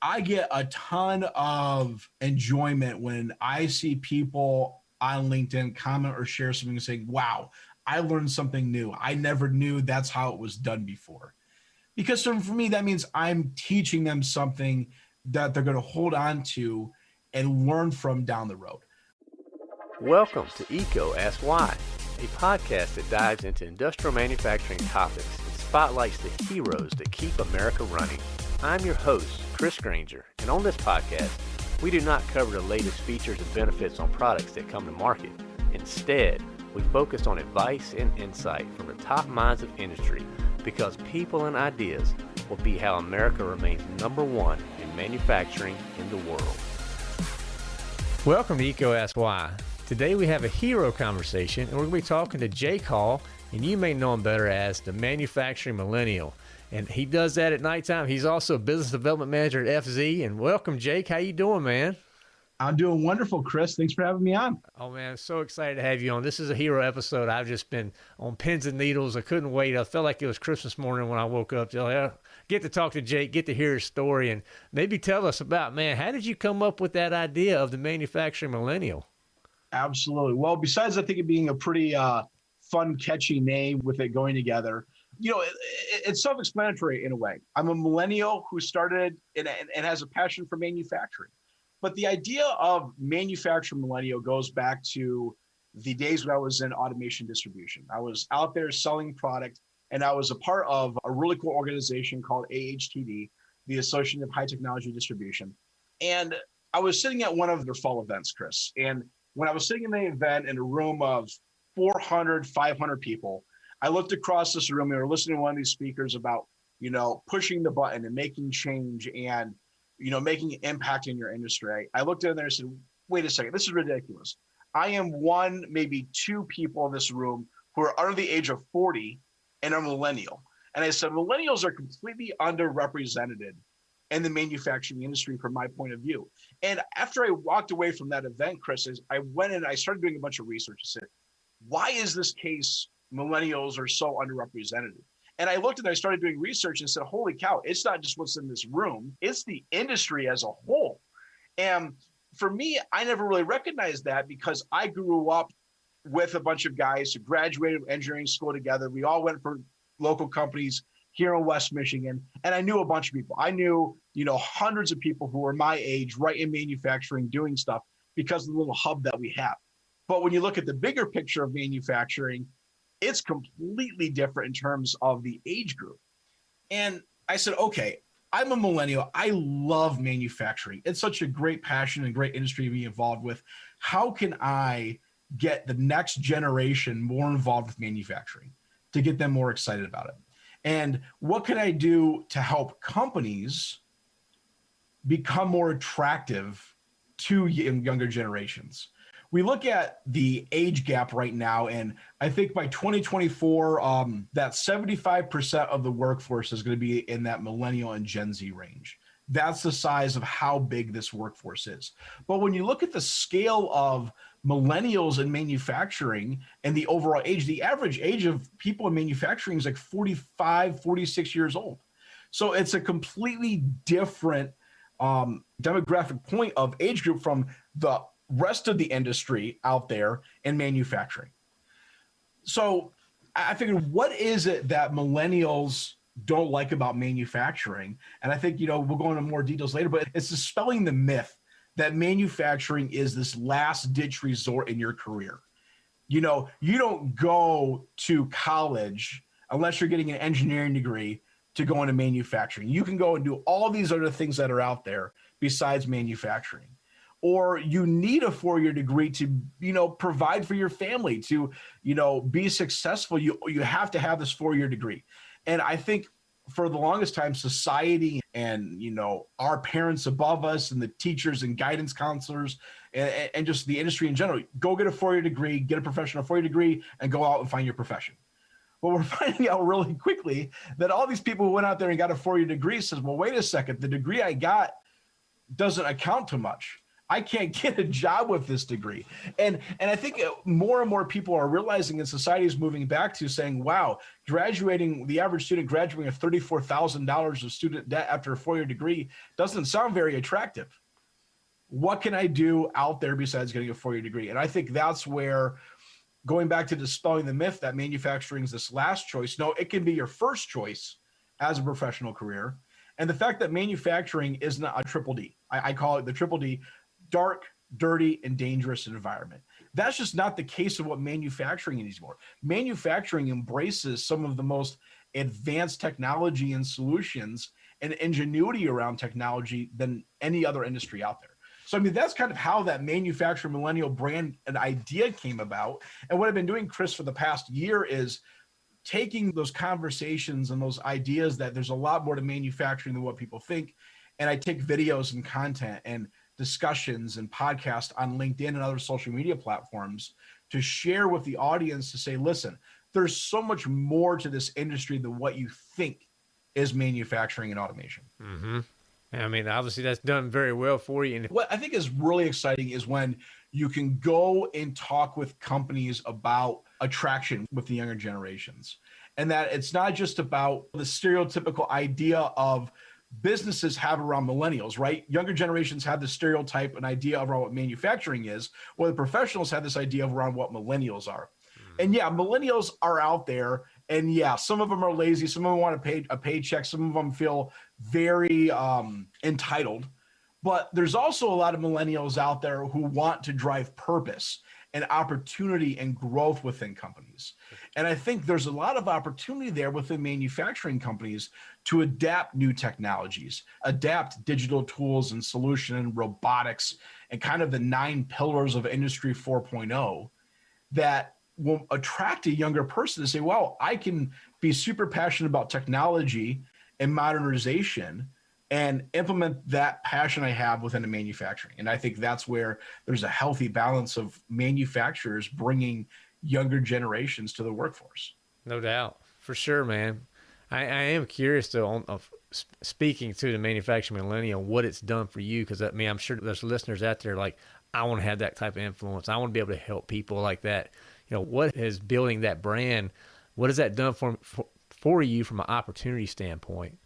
I get a ton of enjoyment when I see people on LinkedIn comment or share something and say, wow, I learned something new. I never knew that's how it was done before. Because for me, that means I'm teaching them something that they're going to hold on to and learn from down the road. Welcome to EECO Ask Why, a podcast that dives into industrial manufacturing topics and spotlights the heroes that keep America running. I'm your host, Chris Grainger, and on this podcast, we do not cover the latest features and benefits on products that come to market. Instead, we focus on advice and insight from the top minds of industry because people and ideas will be how America remains number one in manufacturing in the world. Welcome to Why. Today we have a hero conversation and we're going to be talking to Jake Hall, and you may know him better as the manufacturing millennial and he does that at nighttime. He's also a business development manager at FZ. And welcome, Jake. How you doing, man? I'm doing wonderful, Chris. Thanks for having me on. Oh man, I'm so excited to have you on. This is a hero episode. I've just been on pins and needles. I couldn't wait. I felt like it was Christmas morning when I woke up. To get to talk to Jake, get to hear his story, and maybe tell us about man. How did you come up with that idea of the manufacturing millennial? Absolutely. Well, besides I think it being a pretty uh, fun, catchy name with it going together, you know, it, it's self-explanatory in a way. I'm a millennial who started and, and has a passion for manufacturing. But the idea of manufacturing millennial goes back to the days when I was in automation distribution. I was out there selling product and I was a part of a really cool organization called AHTD, the Association of High Technology Distribution. And I was sitting at one of their fall events, Chris. And when I was sitting in the event in a room of 400, 500 people, I looked across this room. And we were listening to one of these speakers about, you know, pushing the button and making change and, you know, making an impact in your industry. I looked in there and said, wait a second, this is ridiculous. I am one, maybe two people in this room who are under the age of 40 and are millennial. And I said, millennials are completely underrepresented in the manufacturing industry from my point of view. And after I walked away from that event, Chris, I went and I started doing a bunch of research. I said, why is this case millennials are so underrepresented. And I looked and I started doing research and said, holy cow, it's not just what's in this room, it's the industry as a whole. And for me, I never really recognized that because I grew up with a bunch of guys who graduated engineering school together. We all went for local companies here in West Michigan. And I knew a bunch of people. I knew, you know, hundreds of people who were my age right in manufacturing doing stuff because of the little hub that we have. But when you look at the bigger picture of manufacturing, it's completely different in terms of the age group. And I said, okay, I'm a millennial. I love manufacturing. It's such a great passion and great industry to be involved with. How can I get the next generation more involved with manufacturing to get them more excited about it? And what can I do to help companies become more attractive to younger generations? We look at the age gap right now, and I think by 2024, um, that 75% of the workforce is going to be in that millennial and Gen Z range. That's the size of how big this workforce is. But when you look at the scale of millennials in manufacturing and the overall age, the average age of people in manufacturing is like 45, 46 years old. So it's a completely different um, demographic point of age group from the rest of the industry out there in manufacturing. So I figured, what is it that millennials don't like about manufacturing? And I think, you know, we'll go into more details later, but it's dispelling the myth that manufacturing is this last ditch resort in your career. You know, you don't go to college unless you're getting an engineering degree to go into manufacturing. You can go and do all these other things that are out there besides manufacturing or you need a four-year degree to you know provide for your family to you know be successful you you have to have this four-year degree. And i think for the longest time society and you know our parents above us and the teachers and guidance counselors and, and just the industry in general go get a four-year degree get a professional four-year degree and go out and find your profession. But we're finding out really quickly that all these people who went out there and got a four-year degree says well wait a second. The degree i got doesn't account to much I can't get a job with this degree. And and I think uh, more and more people are realizing that society is moving back to saying, wow, graduating the average student graduating with $34,000 of student debt after a four-year degree doesn't sound very attractive. What can I do out there besides getting a four-year degree? And I think that's where going back to dispelling the myth that manufacturing is this last choice. No, it can be your first choice as a professional career. And the fact that manufacturing isn't a triple D, I, I call it the triple D, dark, dirty, and dangerous environment. That's just not the case of what manufacturing is anymore. Manufacturing embraces some of the most advanced technology and solutions and ingenuity around technology than any other industry out there. So, I mean, that's kind of how that manufacturer millennial brand and idea came about. And what I've been doing, Chris, for the past year is taking those conversations and those ideas that there's a lot more to manufacturing than what people think. And I take videos and content and discussions and podcasts on LinkedIn and other social media platforms to share with the audience to say, listen, there's so much more to this industry than what you think is manufacturing and automation. Mm-hmm. I mean, obviously that's done very well for you. And what I think is really exciting is when you can go and talk with companies about attraction with the younger generations. And that it's not just about the stereotypical idea of businesses have around millennials, right? Younger generations have the stereotype and idea around what manufacturing is, while the professionals have this idea of around what millennials are. Mm-hmm. And yeah, millennials are out there. And yeah, some of them are lazy. Some of them want to pay a paycheck. Some of them feel very um, entitled. But there's also a lot of millennials out there who want to drive purpose and opportunity and growth within companies. And I think there's a lot of opportunity there within manufacturing companies to adapt new technologies, adapt digital tools and solution and robotics and kind of the nine pillars of industry 4.0 that will attract a younger person to say, wow, I can be super passionate about technology and modernization and implement that passion I have within the manufacturing. And I think that's where there's a healthy balance of manufacturers bringing younger generations to the workforce. No doubt, for sure, man. I, I am curious though on of speaking to the manufacturing millennial, what it's done for you. Because I mean, I'm sure there's listeners out there like, I want to have that type of influence. I want to be able to help people like that. You know, what is building that brand? What has that done for for, for you from an opportunity standpoint?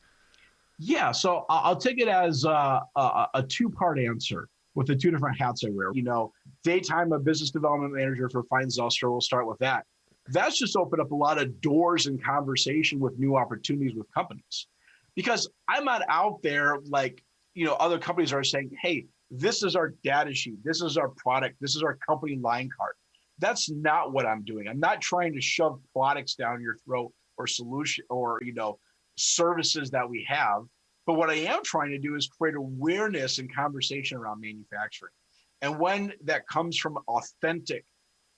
Yeah, so I'll take it as uh, a, a, a two part answer with the two different hats I wear. You know, daytime a business development manager for Feyen Zylstra. We'll start with that. That's just opened up a lot of doors and conversation with new opportunities with companies, because I'm not out there like you know other companies are saying, "Hey, this is our data sheet. This is our product. This is our company line card." That's not what I'm doing. I'm not trying to shove products down your throat or solution or you know services that we have. But what I am trying to do is create awareness and conversation around manufacturing. And when that comes from authentic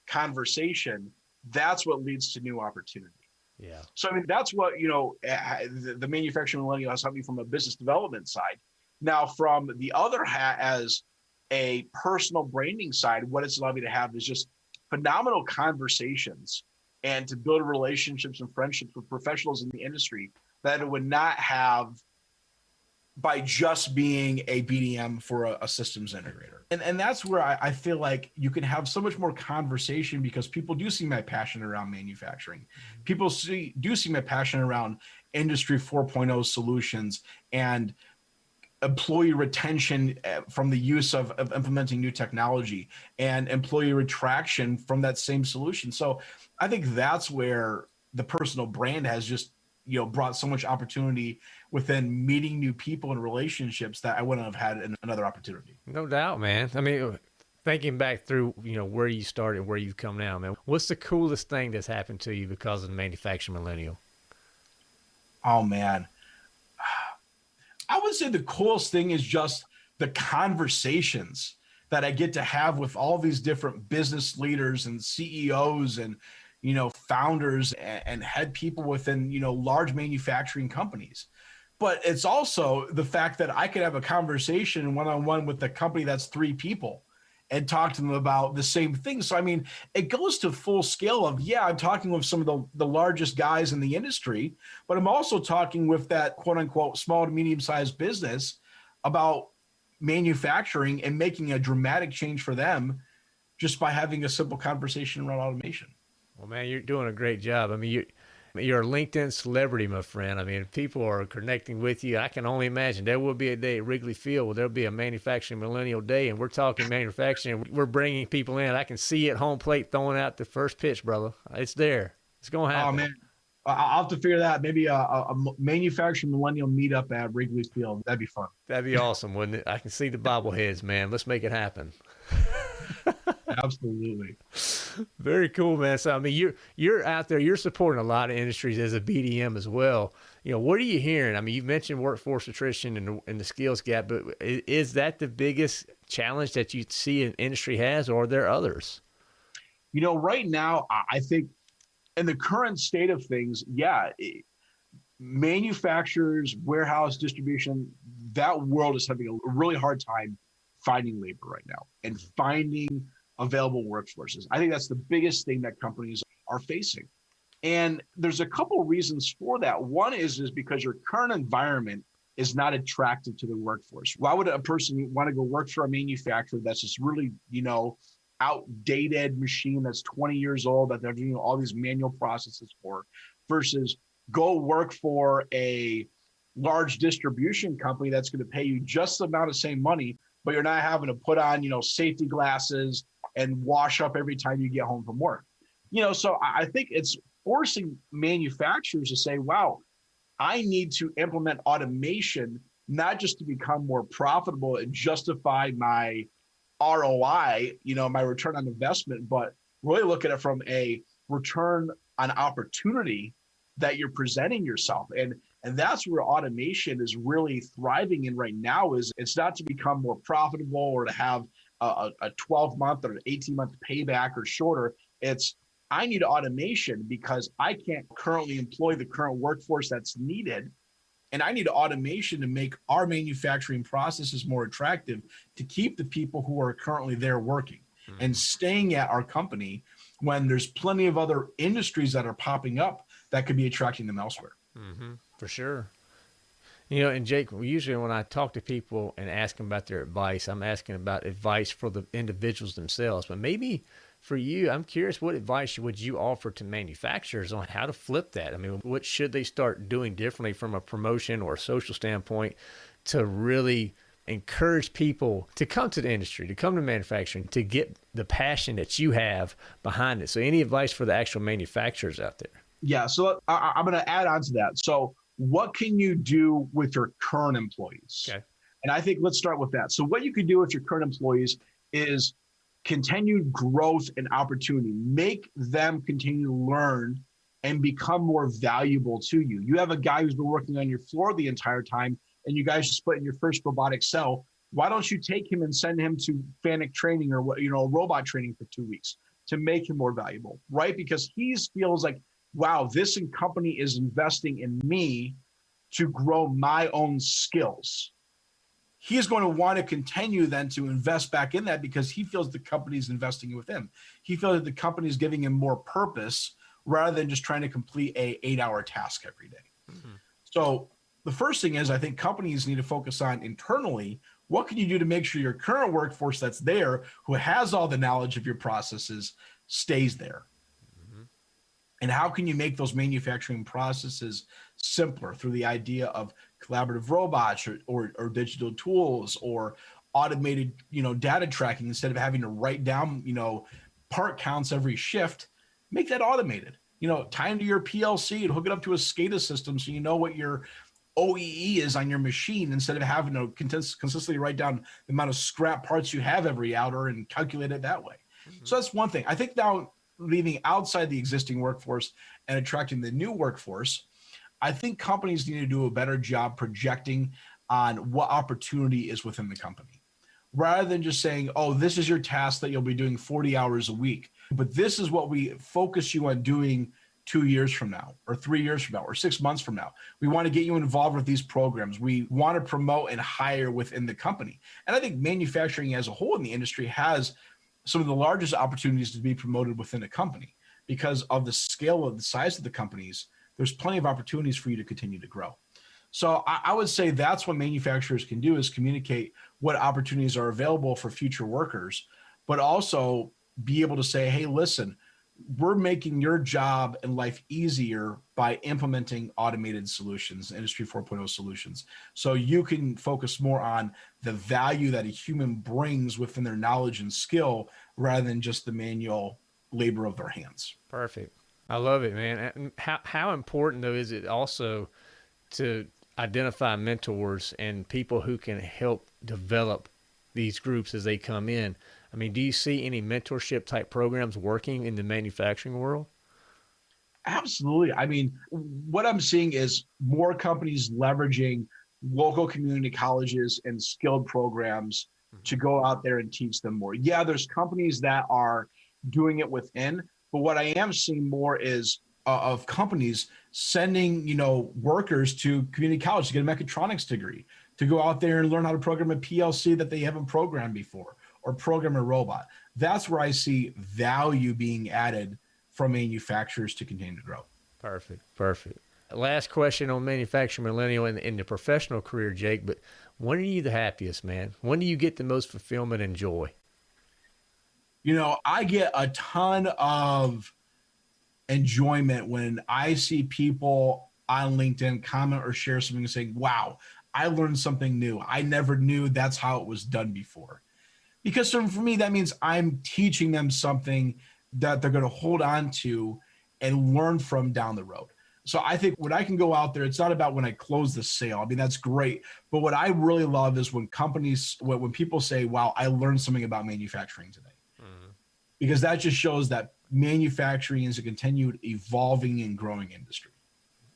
conversation, that's what leads to new opportunity. Yeah. So I mean, that's what you know. The, manufacturing millennial has helped me from a business development side. Now, from the other hat, as a personal branding side, what it's allowed me to have is just phenomenal conversations and to build relationships and friendships with professionals in the industry that it would not have by just being a BDM for a, a systems integrator. And, and that's where I, I, feel like you can have so much more conversation because people do see my passion around manufacturing. People see do see my passion around industry 4.0 solutions and employee retention eh, from the use of, of implementing new technology and employee retraction from that same solution. So I think that's where the personal brand has just you know brought so much opportunity within meeting new people and relationships that I wouldn't have had in another opportunity. No doubt, man. I mean, thinking back through, you know, where you started, where you've come now, man. What's the coolest thing that's happened to you because of the manufacturing millennial? Oh man, I would say the coolest thing is just the conversations that I get to have with all these different business leaders and CEOs and you know founders and, head people within you know large manufacturing companies but it's also the fact that i could have a conversation one-on-one with a company that's three people and talk to them about the same thing so i mean it goes to full scale of yeah i'm talking with some of the, the largest guys in the industry but i'm also talking with that quote unquote small to medium sized business about manufacturing and making a dramatic change for them just by having a simple conversation around automation. Well, man, you're doing a great job. I mean, you you're a LinkedIn celebrity, my friend. I mean, people are connecting with you. I can only imagine there will be a day at Wrigley Field where there'll be a manufacturing millennial day, and we're talking manufacturing. We're bringing people in. I can see it home plate throwing out the first pitch, brother. It's there. It's going to oh, happen. Oh man, I'll have to figure that. out. Maybe a, a, manufacturing millennial meetup at Wrigley Field. That'd be fun. That'd be awesome, wouldn't it? I can see the bobbleheads, man. Let's make it happen. Absolutely. Very cool, man. So I mean, you're you're out there. You're supporting a lot of industries as a BDM as well. You know, what are you hearing? I mean, you've mentioned workforce attrition and, and the skills gap, but is that the biggest challenge that you see an industry has, or are there others? You know, right now, I think in the current state of things, yeah, manufacturers, warehouse distribution, that world is having a really hard time finding labor right now and finding available workforces. I think that's the biggest thing that companies are facing. And there's a couple reasons for that. One is is because your current environment is not attractive to the workforce. Why would a person want to go work for a manufacturer that's just really, you know, outdated machine that's 20 years old that they're doing all these manual processes for versus go work for a large distribution company that's going to pay you just the amount of same money but you're not having to put on you know safety glasses and wash up every time you get home from work you know so i think it's forcing manufacturers to say wow i need to implement automation not just to become more profitable and justify my ROI, you know, my return on investment, but really look at it from a return on opportunity that you're presenting yourself. And and that's where automation is really thriving in right now is it's not to become more profitable or to have a, a 12 month or 18 month payback or shorter. It's I need automation because I can't currently employ the current workforce that's needed and I need automation to make our manufacturing processes more attractive to keep the people who are currently there working mm-hmm. and staying at our company when there's plenty of other industries that are popping up that could be attracting them elsewhere. Mm-hmm. For sure. You know, and Jake, usually when I talk to people and ask them about their advice, I'm asking about advice for the individuals themselves. But maybe for you, I'm curious, what advice would you offer to manufacturers on how to flip that? I mean, what should they start doing differently from a promotion or a social standpoint to really encourage people to come to the industry, to come to manufacturing, to get the passion that you have behind it? So, any advice for the actual manufacturers out there? Yeah, so I, am going to add on to that. So, what can you do with your current employees? Okay. And I think let's start with that. So, what you can do with your current employees is continued growth and opportunity. Make them continue to learn and become more valuable to you. You have a guy who's been working on your floor the entire time, and you guys split in your first robotic cell. Why don't you take him and send him to FANUC training or you know robot training for two weeks to make him more valuable, right? Because he feels like, wow, this company is investing in me to grow my own skills he's going to want to continue then to invest back in that because he feels the company is investing with him. He feels that the company is giving him more purpose rather than just trying to complete a eight hour task every day. Mm-hmm. So the first thing is I think companies need to focus on internally what can you do to make sure your current workforce that's there who has all the knowledge of your processes stays there and how can you make those manufacturing processes simpler through the idea of collaborative robots or, or, or, digital tools or automated you know data tracking instead of having to write down you know part counts every shift? Make that automated. You know tie into your plc and hook it up to a scada system so you know what your oee is on your machine instead of having to consistently write down the amount of scrap parts you have every hour and calculate it that way. Mm-hmm. so that's one thing. I think now leaving outside the existing workforce and attracting the new workforce, I think companies need to do a better job projecting on what opportunity is within the company rather than just saying, oh, this is your task that you'll be doing 40 hours a week, but this is what we focus you on doing two years from now, or three years from now, or six months from now. We want to get you involved with these programs. We want to promote and hire within the company. And I think manufacturing as a whole in the industry has some of the largest opportunities to be promoted within a company. Because of the scale of the size of the companies there's plenty of opportunities for you to continue to grow. So I, would say that's what manufacturers can do is communicate what opportunities are available for future workers, but also be able to say, hey, listen, we're making your job and life easier by implementing automated solutions, Industry 4.0 solutions. So you can focus more on the value that a human brings within their knowledge and skill rather than just the manual labor of their hands. Perfect. I love it, man. How, how important, though, is it also to identify mentors and people who can help develop these groups as they come in? I mean, do you see any mentorship type programs working in the manufacturing world? Absolutely. I mean, what I'm seeing is more companies leveraging local community colleges and skilled programs mm-hmm. to go out there and teach them more. Yeah, there's companies that are doing it within, but what I am seeing more is uh, of companies sending, you know, workers to community college to get a mechatronics degree, to go out there and learn how to program a PLC that they haven't programmed before or program a robot. That's where I see value being added from manufacturers to continue to grow. Perfect. Perfect. Last question on manufacturing millennial in, in the professional career, Jake, but when are you the happiest, man? When do you get the most fulfillment and joy? You know, I get a ton of enjoyment when I see people on LinkedIn comment or share something and say, wow, I learned something new. I never knew that's how it was done before because for me that means i'm teaching them something that they're going to hold on to and learn from down the road. So i think when i can go out there it's not about when i close the sale. I mean that's great. But what i really love is when companies when people say wow i learned something about manufacturing today. Mm-hmm. because that just shows that manufacturing is a continued evolving and growing industry.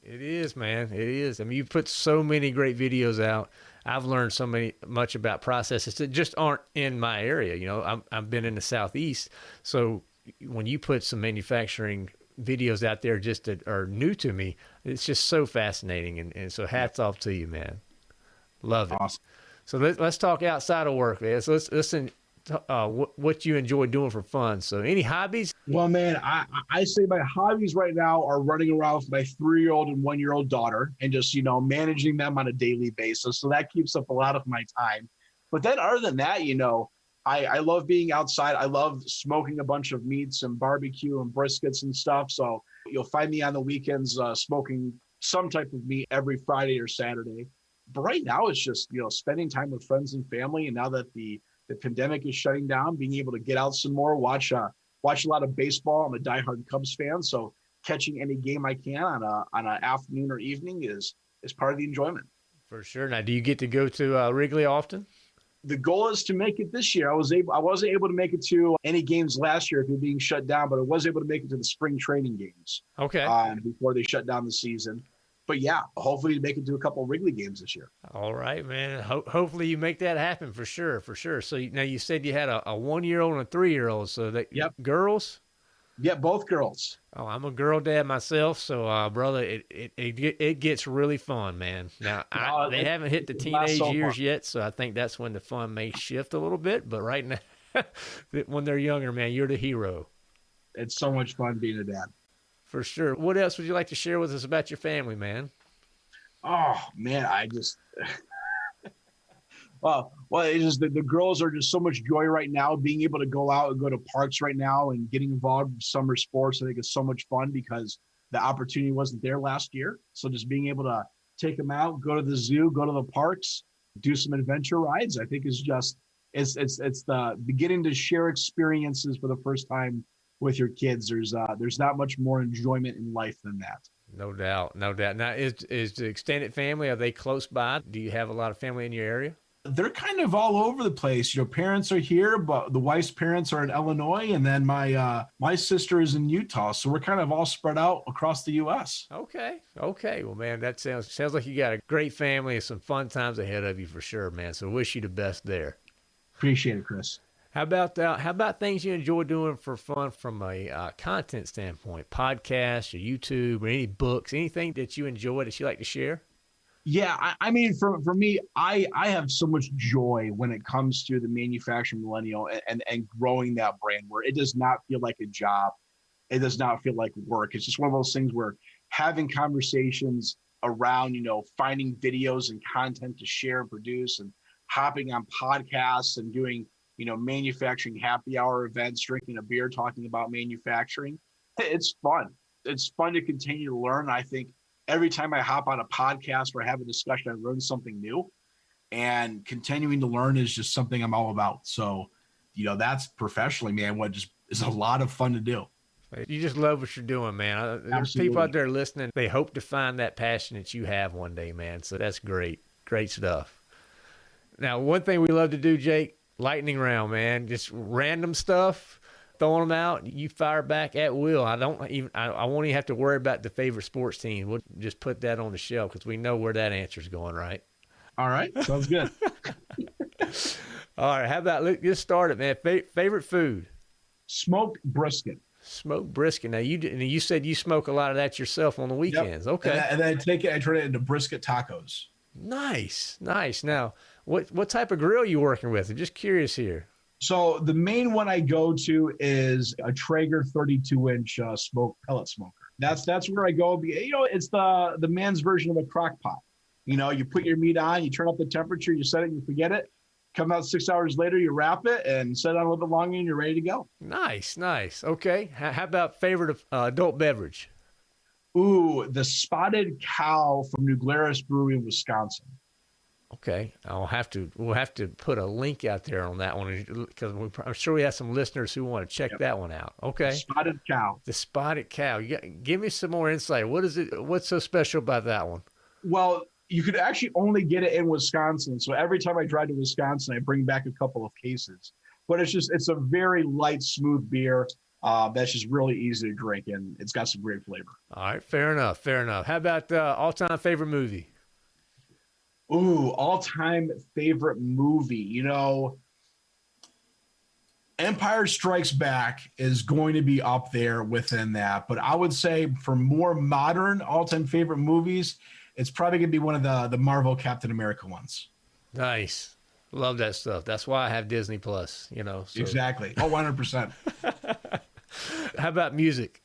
It is man. It is. I mean you put so many great videos out I've learned so many much about processes that just aren't in my area. You know, I'm, I've been in the southeast, so when you put some manufacturing videos out there just that are new to me, it's just so fascinating. And, and so hats off to you, man. Love it. Awesome. So let, us talk outside of work, man. So let's listen uh, what, what you enjoy doing for fun. So, any hobbies? Well, man, I, I say my hobbies right now are running around with my three year old and one year old daughter and just, you know, managing them on a daily basis. So that keeps up a lot of my time. But then, other than that, you know, I, I love being outside. I love smoking a bunch of meats and barbecue and briskets and stuff. So you'll find me on the weekends uh, smoking some type of meat every Friday or Saturday. But right now, it's just you know spending time with friends and family. And now that the the pandemic is shutting down, being able to get out some more, watch uh, watch a lot of baseball. I'm a diehard Cubs fan, so catching any game I can on a on an afternoon or evening is is part of the enjoyment. For sure. Now, do you get to go to uh, Wrigley often? The goal is to make it this year. I was able. I wasn't able to make it to any games last year if you're being shut down, but I was able to make it to the spring training games. Okay. Um, before they shut down the season but yeah, hopefully you make it to a couple Wrigley games this year. All right, man. Ho- hopefully you make that happen for sure, for sure. So now you said you had a, a one year old and a three year old. So that yep, girls. Yeah, both girls. Oh, I'm a girl dad myself, so uh, brother, it, it it it gets really fun, man. Now I, they haven't hit the teenage so years yet, so I think that's when the fun may shift a little bit. But right now, when they're younger, man, you're the hero. It's so much fun being a dad. For sure. What else would you like to share with us about your family, man? Oh man, I just well, well, it's just the, girls are just so much joy right now. Being able to go out and go to parks right now and getting involved in summer sports, I think is so much fun because the opportunity wasn't there last year. So just being able to take them out, go to the zoo, go to the parks, do some adventure rides, I think is just it's it's it's the beginning to share experiences for the first time with your kids. There's uh, there's not much more enjoyment in life than that. No doubt, no doubt. Now, is is the extended family? Are they close by? Do you have a lot of family in your area? They're kind of all over the place. Your parents are here, but the wife's parents are in Illinois, and then my uh, my sister is in Utah. So we're kind of all spread out across the U.S. Okay, okay. Well, man, that sounds sounds like you got a great family and some fun times ahead of you for sure, man. So wish you the best there. Appreciate it, Chris. How about uh, how about things you enjoy doing for fun from a uh, content standpoint? Podcasts or YouTube or any books, anything that you enjoy that you like to share? Yeah, I, I, mean, for for me, I I have so much joy when it comes to the manufacturing millennial and, and and growing that brand where it does not feel like a job, it does not feel like work. It's just one of those things where having conversations around, you know, finding videos and content to share and produce and hopping on podcasts and doing, you know, manufacturing happy hour events, drinking a beer, talking about manufacturing. It's fun. It's fun to continue to learn. I think every time I hop on a podcast or have a discussion, I learn something new. And continuing to learn is just something I'm all about. So, you know, that's professionally, man, what just is a lot of fun to do. You just love what you're doing, man. Uh, there's Absolutely. people out there listening. They hope to find that passion that you have one day, man. So that's great. Great stuff. Now, one thing we love to do, Jake, lightning round, man. Just random stuff, throwing them out. You fire back at will. I don't even. I, I won't even have to worry about the favorite sports team. We'll just put that on the shelf because we know where that answer is going, right? All right, sounds good. All right, how about let's start it, man. favorite food? Smoked brisket. Smoked brisket. Now you you said you smoke a lot of that yourself on the weekends. Yep. Okay. And, and then I take it, I turn it into brisket tacos. Nice, nice. Now, what what type of grill you working with? I'm just curious here. So the main one I go to is a Traeger 32 inch uh, smoke pellet smoker. That's that's where I go. You know, it's the the man's version of a crock pot. You know, you put your meat on, you turn up the temperature, you set it, you forget it. Come out six hours later, you wrap it and set it on a little bit longer, and you're ready to go. Nice, nice. Okay. How about favorite uh, adult beverage? Ooh, the Spotted Cow from New Glarus Brewery in Wisconsin. Okay, I'll have to. We'll have to put a link out there on that one because I'm sure we have some listeners who want to check yep. that one out. Okay, Spotted Cow. The Spotted Cow. Got, give me some more insight. What is it? What's so special about that one? Well, you could actually only get it in Wisconsin. So every time I drive to Wisconsin, I bring back a couple of cases. But it's just it's a very light, smooth beer. Uh, that's just really easy to drink, and it's got some great flavor. All right, fair enough, fair enough. How about uh, all-time favorite movie? Ooh, all-time favorite movie. You know, Empire Strikes Back is going to be up there within that, but I would say for more modern all-time favorite movies, it's probably gonna be one of the the Marvel Captain America ones. Nice. Love that stuff. That's why I have Disney Plus, you know. So. Exactly. Oh, 100%. How about music?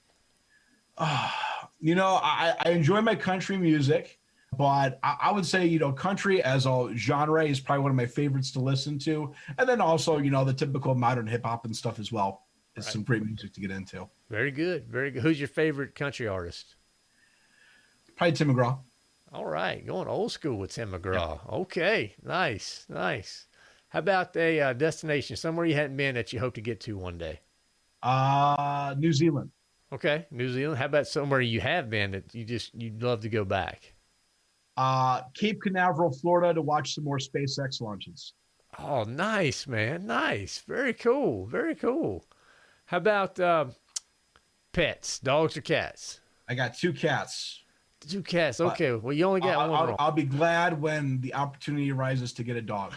Uh, you know, I, I enjoy my country music, but I, I, would say, you know, country as a genre is probably one of my favorites to listen to. And then also, you know, the typical modern hip hop and stuff as well is right. some great music to get into. Very good. Very good. Who's your favorite country artist? Probably Tim McGraw. All right, going old school with Tim McGraw. Okay, nice, nice. How about a uh, destination somewhere you hadn't been that you hope to get to one day? Uh, New Zealand. Okay, New Zealand. How about somewhere you have been that you just you'd love to go back? Uh, Cape Canaveral, Florida, to watch some more SpaceX launches. Oh, nice, man. Nice. Very cool. Very cool. How about uh, pets, dogs or cats? I got two cats. Two cats. Okay. well, you only got I'll, one. I'll, I'll, be glad when the opportunity arises to get a dog.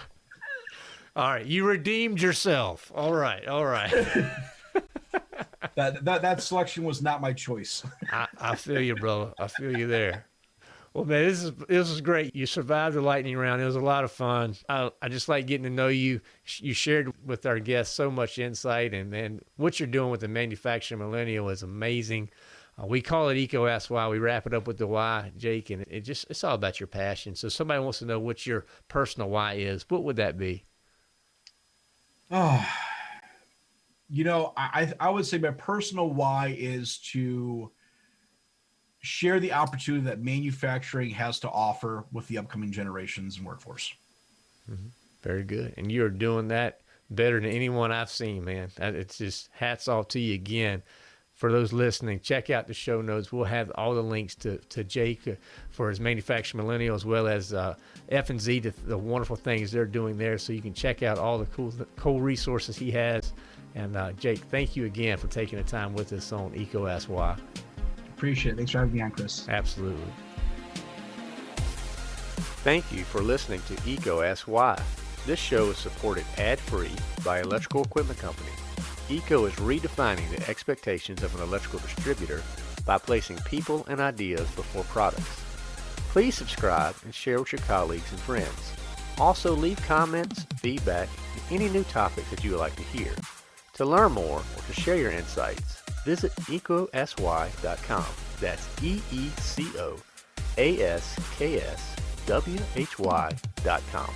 all right. You redeemed yourself. All right. All right. that, that that selection was not my choice. I, I feel you, bro. I feel you there. Well, man, this is this is great. You survived the lightning round. It was a lot of fun. I, I just like getting to know you. You shared with our guests so much insight, and man, what you're doing with the manufacturing millennial is amazing. Uh, we call it EECO Ask Why. We wrap it up with the why, Jake, and it just it's all about your passion. So somebody wants to know what your personal why is. What would that be? Oh, you know, I I would say my personal why is to share the opportunity that manufacturing has to offer with the upcoming generations and workforce. Mm-hmm. Very good, and you're doing that better than anyone I've seen, man. It's just hats off to you again for those listening, check out the show notes. We'll have all the links to, to Jake for his Manufacturing Millennial as well as uh, F and Z, the, the, wonderful things they're doing there. So you can check out all the cool cool resources he has. And uh, Jake, thank you again for taking the time with us on EECO. Appreciate it. Thanks for having me on, Chris. Absolutely. Thank you for listening to EECO Ask Why. This show is supported ad-free by Electrical Equipment Company. EECO is redefining the expectations of an electrical distributor by placing people and ideas before products. Please subscribe and share with your colleagues and friends. Also leave comments, feedback, and any new topics that you would like to hear. To learn more or to share your insights, visit eecoaskswhy.com. That's E-E-C-O askswhy.com.